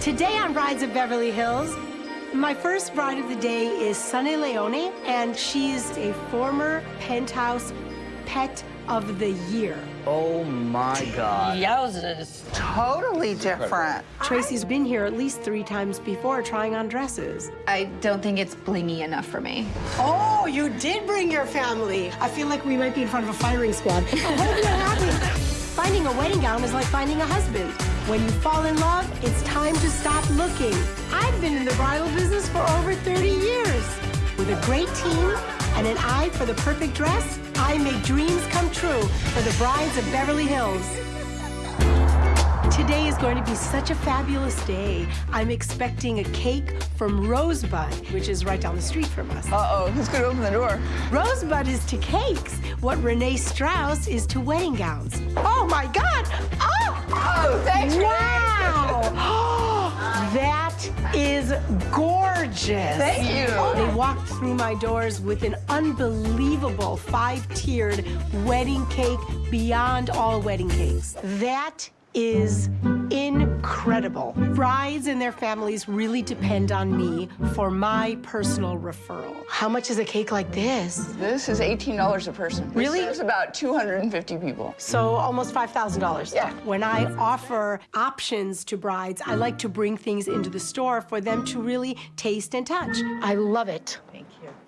Today on Brides of Beverly Hills, my first bride of the day is Sunny Leone, and she's a former Penthouse Pet of the Year. Oh my God. Yowzers. Totally different. Tracy's been here at least three times before trying on dresses. I don't think it's blingy enough for me. Oh, you did bring your family. I feel like we might be in front of a firing squad. I hope you're happy. Finding a wedding gown is like finding a husband. When you fall in love, it's time to stop looking. I've been in the bridal business for over 30 years. With a great team and an eye for the perfect dress, I make dreams come true for the brides of Beverly Hills. Today is going to be such a fabulous day. I'm expecting a cake from Rosebud, which is right down the street from us. Uh-oh, who's gonna open the door? Rosebud is to cakes what Renee Strauss is to wedding gowns. Oh my God! Oh! Oh, thanks, Wow! that is gorgeous. Thank you. They walked through my doors with an unbelievable five-tiered wedding cake beyond all wedding cakes. That is incredible. Brides and their families really depend on me for my personal referral. How much is a cake like this? This is $18 a person. Really? serves about 250 people. So almost $5,000. Yeah. When I offer options to brides, I like to bring things into the store for them to really taste and touch. I love it.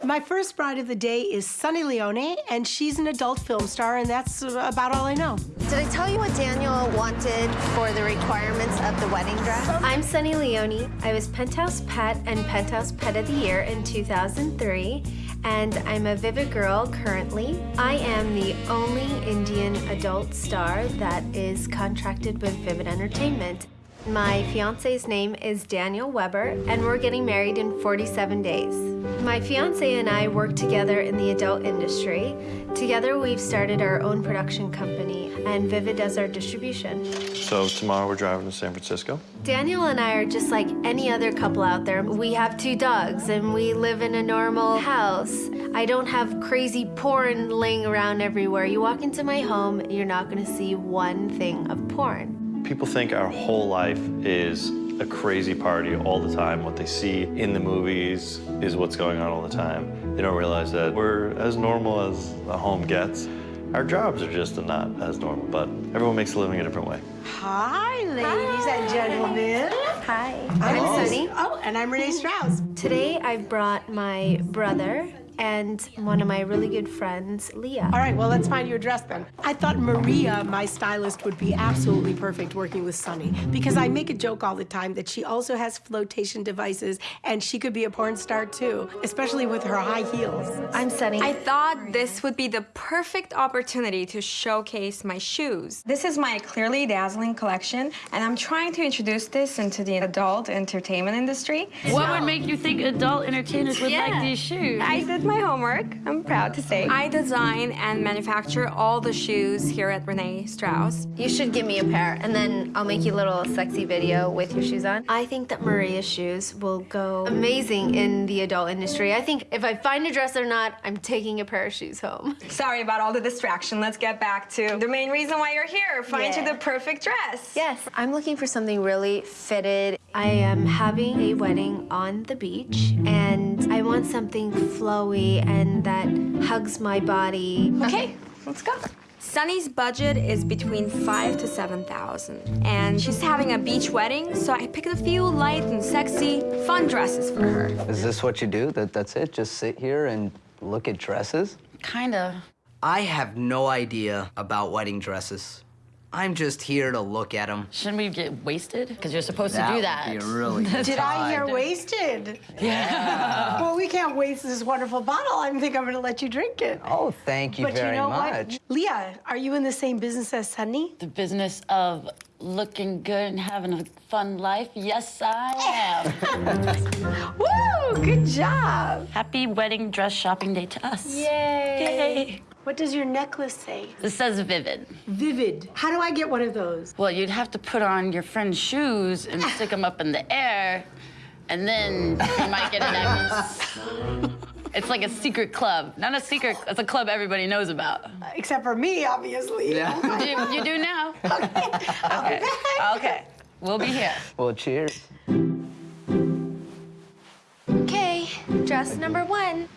Thank you. My first bride of the day is Sunny Leone, and she's an adult film star, and that's about all I know. Did I tell you what Daniel wanted for the requirements of the wedding dress? I'm Sunny Leone. I was Penthouse Pet and Penthouse Pet of the Year in 2003, and I'm a Vivid Girl currently. I am the only Indian adult star that is contracted with Vivid Entertainment. My fiance's name is Daniel Weber, and we're getting married in 47 days. My fiance and I work together in the adult industry. Together, we've started our own production company, and Vivid does our distribution. So tomorrow we're driving to San Francisco. Daniel and I are just like any other couple out there. We have two dogs and we live in a normal house. I don't have crazy porn laying around everywhere. You walk into my home, you're not gonna see one thing of porn. People think our whole life is a crazy party all the time. What they see in the movies is what's going on all the time. They don't realize that we're as normal as a home gets. Our jobs are just not as normal, but everyone makes a living a different way. Hi, ladies and gentlemen. Hi, I'm I'm Sunny. Oh, and I'm Renee Strauss. Today I brought my brother and one of my really good friends, Leah. All right, well, let's find your dress then. I thought Maria, my stylist, would be absolutely perfect working with Sunny because I make a joke all the time that she also has flotation devices and she could be a porn star too, especially with her high heels. I'm Sunny. I thought this would be the perfect opportunity to showcase my shoes. This is my Clearly Dazzling collection, and I'm trying to introduce this into the adult entertainment industry. What would make you think adult entertainers would like these shoes? I did my homework, I'm proud to say. I design and manufacture all the shoes here at Renee Strauss. You should give me a pair, and then I'll make you a little sexy video with your shoes on. I think that Maria's shoes will go amazing in the adult industry. I think if I find a dress or not, I'm taking a pair of shoes home. Sorry about all the distraction. Let's get back to the main reason why you're here. Find you the perfect dress. Yes, I'm looking for something really fitted. I am having a wedding on the beach, and I want something flowy and that hugs my body. Okay, let's go. Sunny's budget is between five to seven thousand, and she's having a beach wedding, so I picked a few light and sexy, fun dresses for her. Is this what you do? That That's it? Just sit here and look at dresses? Kinda. I have no idea about wedding dresses. I'm just here to look at them. Shouldn't we get wasted? Because you're supposed to do would that. be a really good Did I hear wasted? Yeah. well, we can't waste this wonderful bottle. I think I'm going to let you drink it. Oh, thank you but very you know much. what? Leah, are you in the same business as Sunny? The business of looking good and having a fun life? Yes, I am. Woo! Good job. Happy wedding dress shopping day to us. Yay. Yay. What does your necklace say? It says vivid. Vivid. How do I get one of those? Well, you'd have to put on your friend's shoes and stick them up in the air, and then you might get a necklace. it's like a secret club. Not a secret, it's a club everybody knows about. Except for me, obviously. Yeah. you, you do now. Okay. Okay. okay. We'll be here. Well, cheers. Okay, dress number one.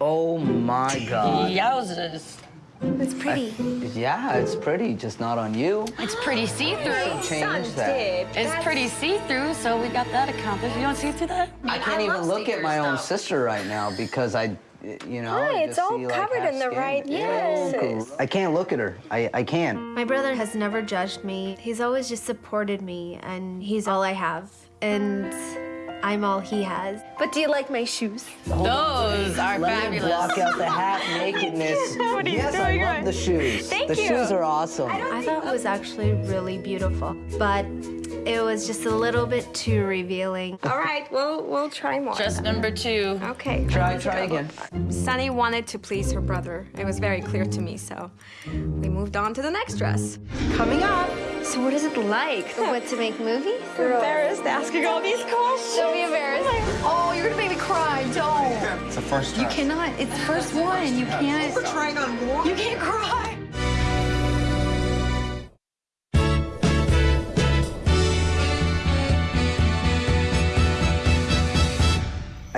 Oh my God. Yowzers. It's pretty. Yeah, it's pretty, just not on you. It's pretty see-through. Change that. It's pretty see-through, so we got that accomplished. You don't see through that? I can't even look at my own sister right now because I, you know, Hi, it's all see, covered half in the skin. right Yeah, places. I can't look at her. I, I can't. My brother has never judged me. He's always just supported me, and he's all I have. And I'm all he has. But do you like my shoes? Those are Let me fabulous. block out the half nakedness. What are you yes, doing? I love the shoes. Thank you. the you. shoes are awesome. I thought it was actually really beautiful, but it was just a little bit too revealing. All right, we'll we'll try more. Dress number two. Okay. Try, try again. Sunny wanted to please her brother. It was very clear to me, so we moved on to the next dress. Coming up, So what is it like? What to make movies? Embarrassed asking all these questions. Don't be embarrassed. Oh, you're gonna make me cry. Don't. It's the first time. You cannot. It's the first one. You can't. We're trying on more. You can't cry.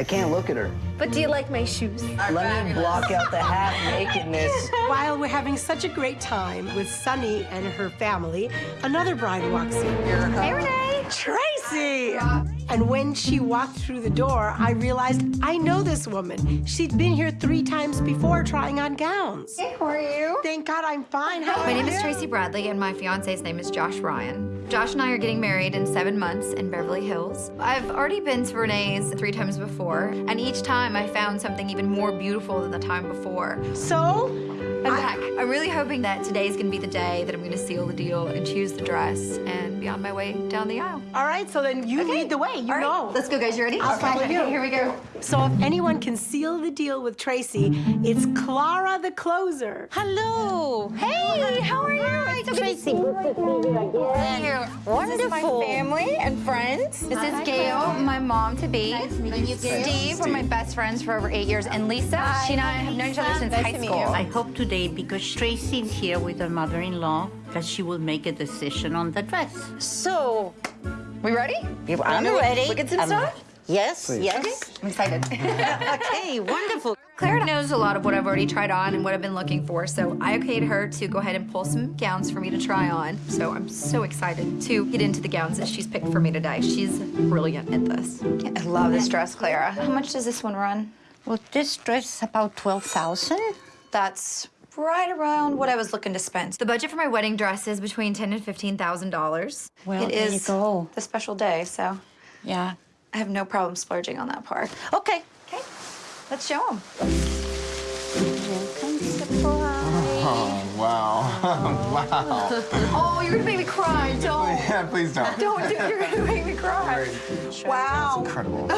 I can't look at her. But do you like my shoes? Let me block out the half nakedness. while we're having such a great time with Sunny and her family, another bride walks in. Hey, Renee. Tracy! And when she walked through the door, I realized I know this woman. She'd been here three times before trying on gowns. Hey, how are you? Thank God I'm fine. How My are name you? is Tracy Bradley, and my fiance's name is Josh Ryan. Josh and I are getting married in seven months in Beverly Hills. I've already been to Renee's three times before, and each time I found something even more beautiful than the time before. So, I'm back. I'm really hoping that today's gonna be the day that I'm gonna seal the deal and choose the dress and be on my way down the aisle. all right, so then you lead the way. You All right, know. let's go, guys. You ready? I'll follow you. Okay, here we go. So if anyone can seal the deal with Tracy, it's Clara the closer. Hello. Hey, how are you? So Tracy. Wonderful. This is my family and friends. This is Gail, my mom to be. Steve, we're my best friends for over eight years, and Lisa. She and I have known each other since high school. I hope today, because Tracy's here with her mother-in-law, that she will make a decision on the dress. So, We ready? I'm ready. Look at some Um, stuff. Yes, yes. I'm excited. okay, wonderful. Claire knows a lot of what I've already tried on and what I've been looking for, so I okayed her to go ahead and pull some gowns for me to try on. So I'm so excited to get into the gowns that she's picked for me today. She's brilliant at this. I love this dress, Clara. How much does this one run? Well, this dress is about 12,000. That's right around what I was looking to spend. The budget for my wedding dress is between ten and fifteen thousand dollars. Well, it is there is you go. the special day, so Yeah. I have no problem splurging on that part. Okay. Okay, let's show them. Oh, wow. wow. Oh, you're gonna make me cry. Don't. Yeah, please don't. Don't do You're gonna make me cry. Wow. Incredible.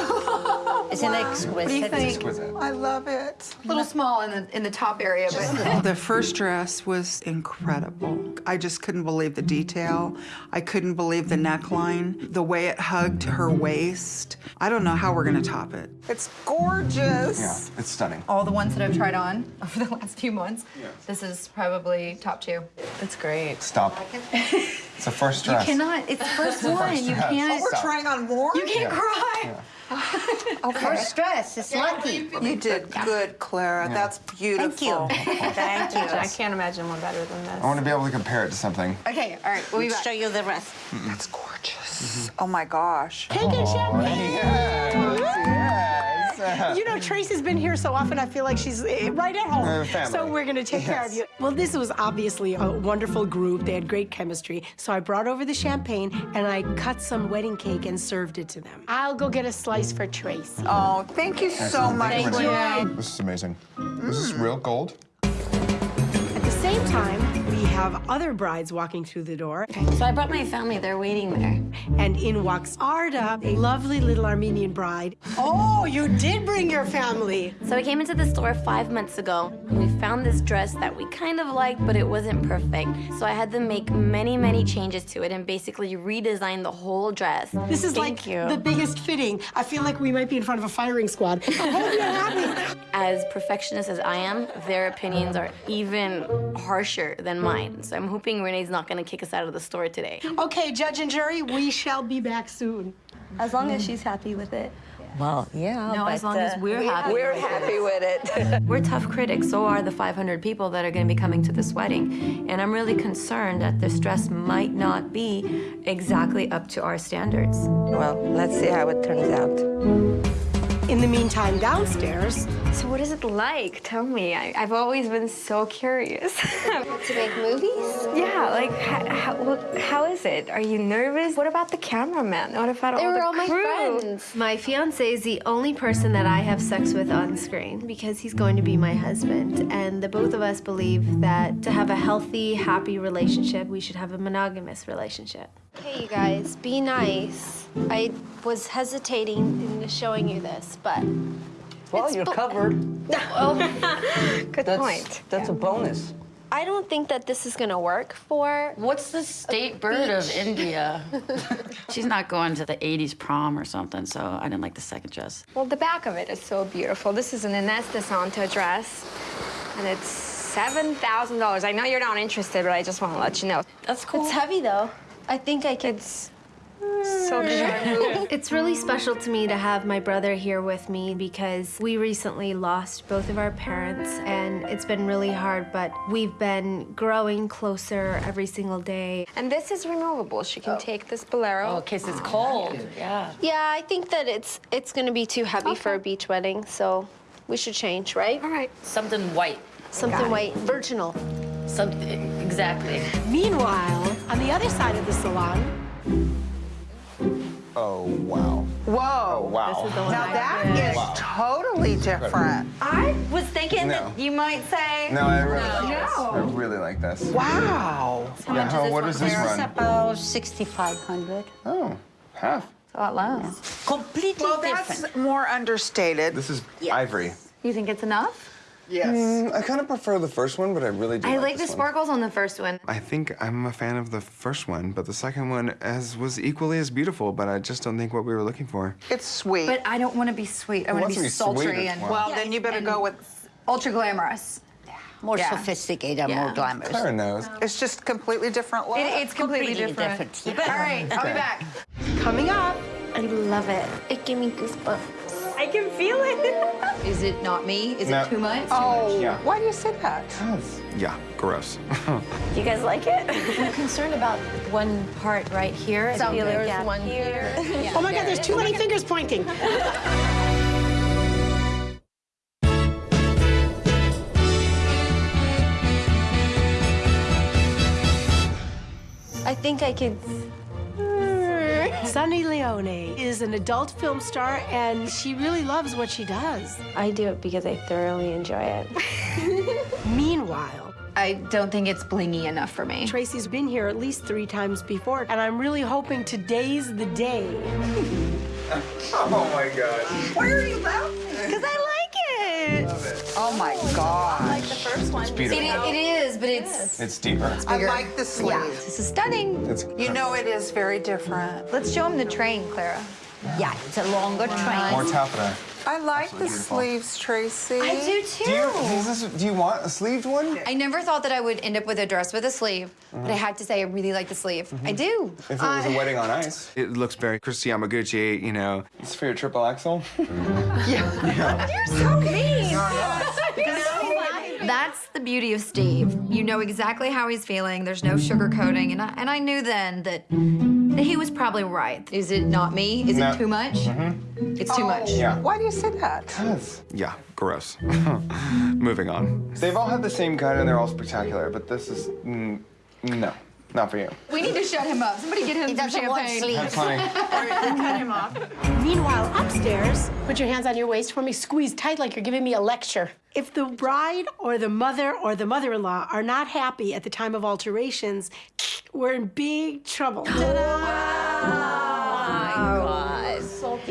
Isn't it exquisite? What do you think? Exquisite. I love it. A little small in the in the top area, but The first dress was incredible. I just couldn't believe the detail. I couldn't believe the neckline, the way it hugged her waist. I don't know how we're gonna top it. It's gorgeous. Yeah, it's stunning. all the ones that I've tried on over the last few months, this is probably top two. It's great. Stop. It's the first dress. You cannot. It's the first one. You can't. Oh, we're Trying on more? You can't Yeah. cry. First dress is lucky. You did good, Clara. That's beautiful. Thank you. Thank you. I can't imagine one better than this. I want to be able to compare it to something. Okay. All right. We'll be back. Show you the rest. That's gorgeous. Mm-hmm. Oh my gosh. Cake and champagne. Yes, yes. You know, Tracy's been here so often, I feel like she's eh, right at home. So we're going to take care of you. Well, this was obviously a wonderful group. They had great chemistry. So I brought over the champagne and I cut some wedding cake and served it to them. I'll go get a slice for Tracy. Oh, thank you so much. Thank you, Renee. Renee. This is amazing. This is real gold. At the same time, we have other brides walking through the door. So I brought my family. They're waiting there. And in walks Arda, a lovely little Armenian bride. Oh, you did bring your family. So we came into the store five months ago. and We found this dress that we kind of liked, but it wasn't perfect. So I had them make many, many changes to it and basically redesign the whole dress. This is like the biggest fitting. I feel like we might be in front of a firing squad. I hope you're happy. As perfectionist as I am, their opinions are even harsher than mine. So I'm hoping Renee's not gonna kick us out of the store today. Okay, judge and jury, we shall be back soon. As long as she's happy with it. Well, yeah. No, as but, long as uh, we're we- happy. We're happy with it. We're tough critics, so are the 500 people that are going to be coming to this wedding. And I'm really concerned that this dress might not be exactly up to our standards. Well, let's see how it turns out. In the meantime, downstairs, So what is it like? Tell me. I, I've always been so curious. To make movies? yeah, like how, how, how is it? Are you nervous? What about the cameraman? What about They all were the all my crew? friends. My fiance is the only person that I have sex with on screen because he's going to be my husband. And the both of us believe that to have a healthy, happy relationship, we should have a monogamous relationship. Hey, you guys, be nice. I was hesitating in showing you this, but. Well, you're covered. Oh, Good That's, point. That's a bonus. I don't think that this is gonna work for. What's the state bird of. India? She's not going to the 80s prom or something, so I didn't like the second dress. Well, the back of it is so beautiful. This is an Ines Di Santo dress, and it's $7,000. I know you're not interested, but I just want to let you know. That's cool. It's heavy though. I think I could. It's so. It's really special to me to have my brother here with me because we recently lost both of our parents and it's been really hard, but we've been growing closer every single day. and this is removable. She can oh. take this bolero. Oh, in case it's cold. Yeah. Yeah, I think that it's it's gonna be too heavy for a beach wedding, so we should change, right? All right. Something white. Something white, virginal. Something, exactly. meanwhile, on the other side of the salon, Oh, wow. Whoa. Oh, wow. Now that is Wow. totally different. I was thinking No. that you might say. No, I really like this. No. I really like this. Wow. Yeah, how, what does this It's run? about 6,500. Oh, half. It's A lot less. Completely Well, that's more understated. This is ivory. You think it's enough? Yes. Mm, I kind of prefer the first one, but I really do I like like the this one. sparkles on the first one. I think I'm a fan of the first one, but the second one as was equally as beautiful, but I just don't think what we were looking for. It's sweet. But I don't want to be sweet. I want to to be be sultry and well? well, then you better go with. ultra glamorous. Yeah. More Yeah. sophisticated, Yeah. more glamorous. Clara knows. It's just completely different look. It, it's completely, Completely different. different, yeah. All right, I'll be back. coming up, I love it. It gave me goosebumps. I can feel it. Is it not me? Is No. it too much? oh, Yeah. why do you say that? Yeah, gross. You guys like it? I'm concerned about one part right here. I feel like there's gap one here. oh my God, there's too many fingers pointing. I think I could. Sunny Leone is an adult film star, and she really loves what she does. I do it because I thoroughly enjoy it. Meanwhile, I don't think it's blingy enough for me. Tracy's been here at least three times before, and I'm really hoping today's the day. oh my god. Why are you laughing? Because I like it. Oh my God. The first one. It's It, it is, but it's It's deeper. I like the sleeves. this is stunning. It's You know it is very different. Let's show him the train, Clara. Yeah, it's a longer train. more taffeta. I like the beautiful. sleeves, Tracy. I do too. Do you, is this, do you want a sleeved one? I never thought that I would end up with a dress with a sleeve, but I mm. had to say I really like the sleeve. Mm-hmm. I do. If it was a wedding on ice. It looks very Kristi Yamaguchi, you know. It's for your triple axel. You're so mean. That's the beauty of Steve. You know exactly how he's feeling. There's no sugarcoating, and I, and I knew then that, that he was probably right. Is it not me? Is No. it too much? It's too much. Yeah. Why do you say that? Because. Yeah, gross. Moving on. They've all had the same cut and they're all spectacular, but this is mm, no, not for you. We need to shut him up. Somebody get him He some doesn't want champagne. That's funny. Meanwhile, upstairs, put your hands on your waist for me, squeeze tight like you're giving me a lecture. If the bride or the mother or the mother in law are not happy at the time of alterations, we're in big trouble.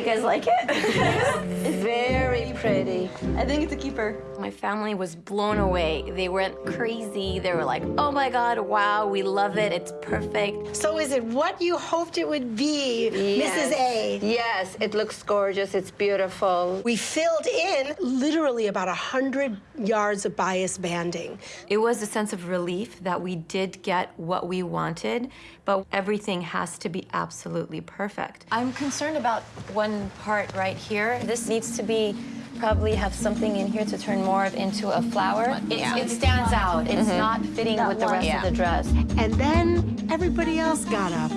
You guys like it? Very pretty. I think it's a keeper. My family was blown away. They went crazy. They were like, oh my God, wow, we love it. It's perfect. So, is it what you hoped it would be, Mrs. A? Yes, it looks gorgeous. It's beautiful. We filled in literally about 100 yards of bias banding. It was a sense of relief that we did get what we wanted, but everything has to be absolutely perfect. I'm concerned about one one part right here. This needs to be probably have something in here to turn more of into a flower. It, Yeah. it stands out. It's Mhm. not fitting That with the rest Yeah. of the dress. And then everybody else got up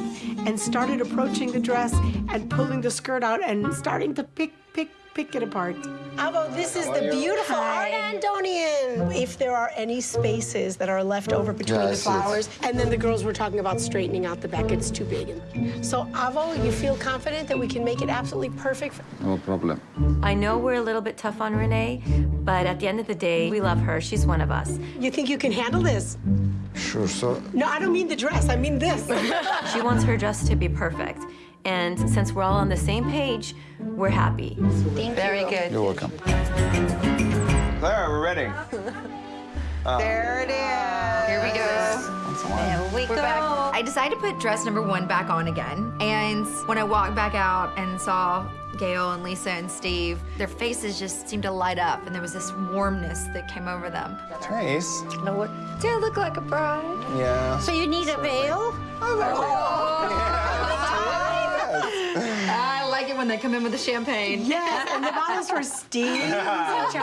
and started approaching the dress and pulling the skirt out and starting to pick, pick, pick it apart. Avo, this is the beautiful Art Andonian. If there are any spaces that are left over between Yeah, the see it. flowers, and then the girls were talking about straightening out the back, it's too big. So, Avo, you feel confident that we can make it absolutely perfect? No problem. I know we're a little bit tough on Renee, but at the end of the day, we love her. She's one of us. You think you can handle this? Sure, so No, I don't mean the dress, I mean this. she wants her dress to be perfect. And since we're all on the same page, we're happy. Thank you. Very you. good. you're welcome. Clara, we're ready. Uh, There it is. Here we go. There we We're go. back. I decided to put dress number one back on again. And when I walked back out and saw Gail and Lisa and Steve, their faces just seemed to light up and there was this warmness that came over them. Trace. Do I look like a bride? Yeah. So you need a veil? I like it when they come in with the champagne. Yes, and the bottles for Steve. who's.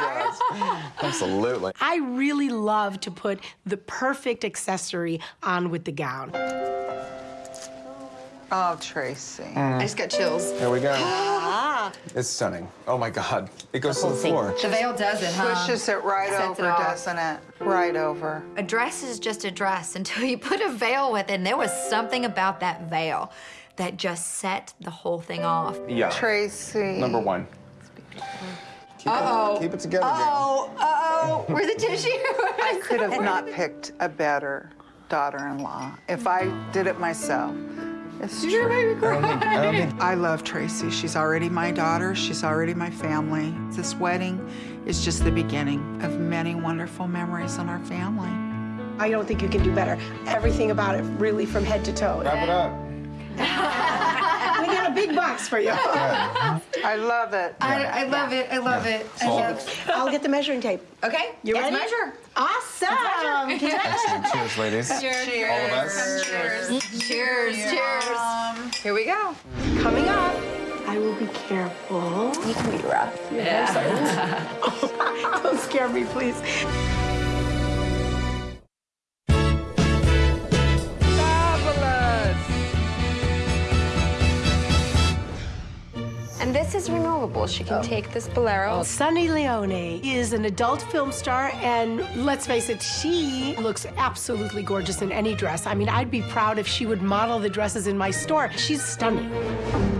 Absolutely. I really love to put the perfect accessory on with the gown. Oh, Tracy. I just got chills. Here we go. Ah, It's stunning. Oh my God. It goes to the floor. The veil does it, huh? Pushes it right Sets it over, off. doesn't it? Right over. A dress is just a dress until you put a veil with it. And there was something about that veil that just set the whole thing off. Yeah. Tracy. Number one. Keep Uh-oh. It, keep it together, Gail. Uh-oh, uh-oh. Where's the tissue? I could have not picked a better daughter-in-law if I did it myself. It's You're true. gonna make I don't think, I don't think I love Tracy. She's already my daughter. She's already my family. This wedding is just the beginning of many wonderful memories in our family. I don't think you can do better. Everything about it, really, from head to toe. Wrap it up. We got a big box for you. I love it. I, I love it. I love it. I love I'll get the measuring tape. Okay, You let's ready? measure. Awesome. Excellent. Cheers, ladies. Cheers. All of us. Cheers. Cheers. Cheers. Here we go. Coming up, I will be careful. You can be rough. Yeah. Don't scare me, please. This is removable. She can take this bolero. Sunny Leone is an adult film star, and let's face it, she looks absolutely gorgeous in any dress. I mean, I'd be proud if she would model the dresses in my store. She's stunning.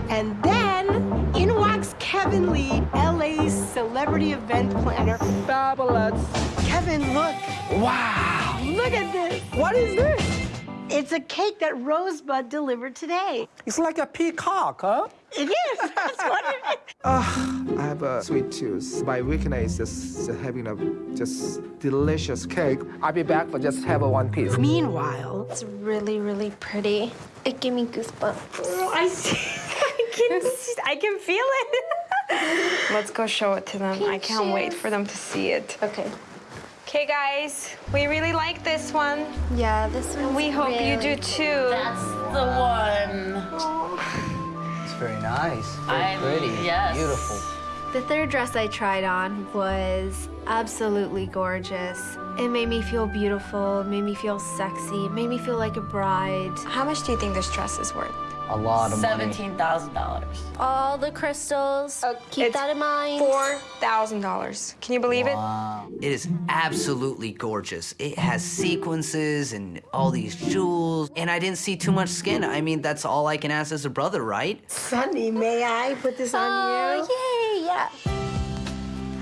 And then in walks Kevin Lee, LA's celebrity event planner. Fabulous. Kevin, look. Wow. Look at this. What is this? It's a cake that Rosebud delivered today. It's like a peacock, huh? It is. That's what it is. Ah, I have a sweet tooth. My weakness is just having a just delicious cake. I'll be back for just have a one piece. Meanwhile, It's really, really pretty. It gave me goosebumps. I see. I can, see- I can feel it. Let's go show it to them. I can't wait for them to see it. Okay. Okay, guys, we really like this one. Yeah, this one. We hope you do too. That's the one. It's very nice. Very I'm- pretty. yes. Beautiful. The third dress I tried on was absolutely gorgeous. It made me feel beautiful, it made me feel sexy, it made me feel like a bride. How much do you think this dress is worth? A lot of money. Seventeen thousand dollars. All the crystals, uh, keep it's that in mind. Four thousand dollars. Can you believe Wow. It is absolutely gorgeous. It has sequences and all these jewels. And I didn't see too much skin. I mean, that's all I can ask as a brother, right? Sunny, may I put this on oh, you? Oh, yay, yeah.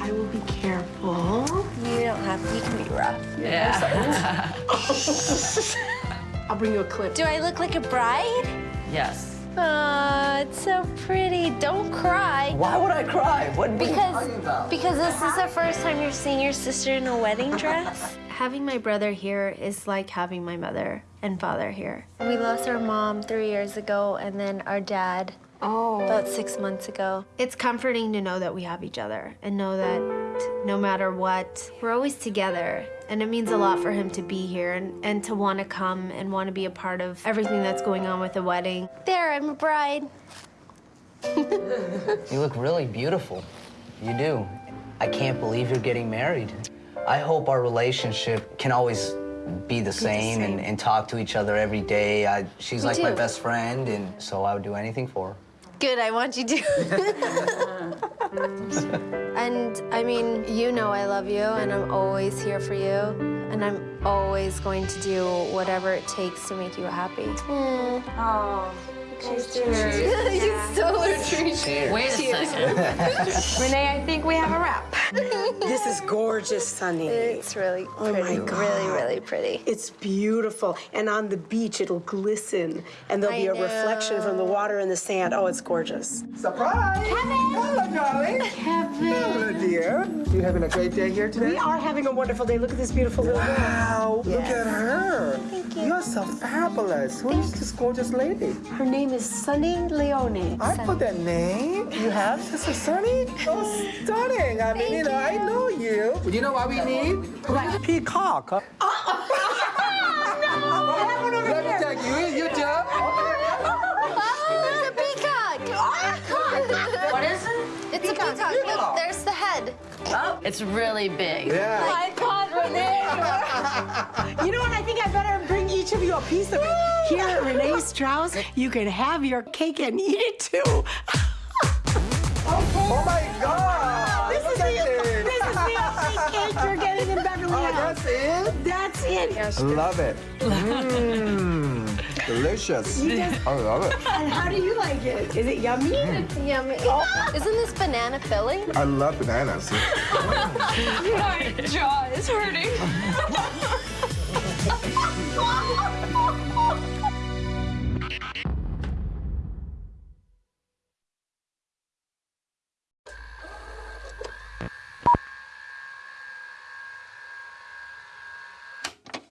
I will be careful. You don't have. You can be rough. Yeah. I'll bring you a clip. Do I look like a bride? Yes. Aw, it's so pretty. Don't cry. Why would I cry? What, what are you Because talking about? because this is the first time you're seeing your sister in a wedding dress. having my brother here is like having my mother and father here. We lost our mom three years ago, and then our dad Oh. about six months ago. It's comforting to know that we have each other and know that no matter what, we're always together. And it means a lot for him to be here and, and to want to come and want to be a part of everything that's going on with the wedding. There, I'm a bride. You look really beautiful. You do. I can't believe you're getting married. I hope our relationship can always be the same, And, and talk to each other every day. I, she's Me like my best friend, and so I would do anything for her. Good, I want you to. Mm. and I mean, you know I love you, and I'm always here for you, and I'm always going to do whatever it takes to make you happy. Oh, cheers. you stole her drink. Wait a second. Renee, I think we have a wrap. This is gorgeous, Sunny. It's really Oh pretty, my God. really, really pretty. It's beautiful. And on the beach, it'll glisten. And there'll I be a reflection from the water and the sand. Oh, it's gorgeous. Surprise! Kevin! Hello, darling. Kevin. Hello, dear. You having a great day here today? We are having a wonderful day. Look at this beautiful little girl. Wow, look at her. Thank you. You're so fabulous. Who is this gorgeous lady? Her name is Sunny Leone. I put that name. You have Sister Sunny? Oh, stunning. I mean, you know, I know you. You know what we need? A peacock. Oh, no! Let me take you in, you jump. Oh, it's a oh, peacock! What is it? It's a peacock. Look, there's the head. Oh, it's really big. Yeah. My God, You know what? I think I better bring each of you a piece of it. Here at Renee Strauss, you can have your cake and eat it too. Oh my God. This is Look the, at this is the only cake you're getting in Beverly Oh, Hills. that's it? That's it. Yes, Love it. Mmm. Delicious. You I love it. And how do you like it? Is it yummy? Hmm. Yummy. Oh. Isn't this banana filling? I love bananas. My jaw is hurting.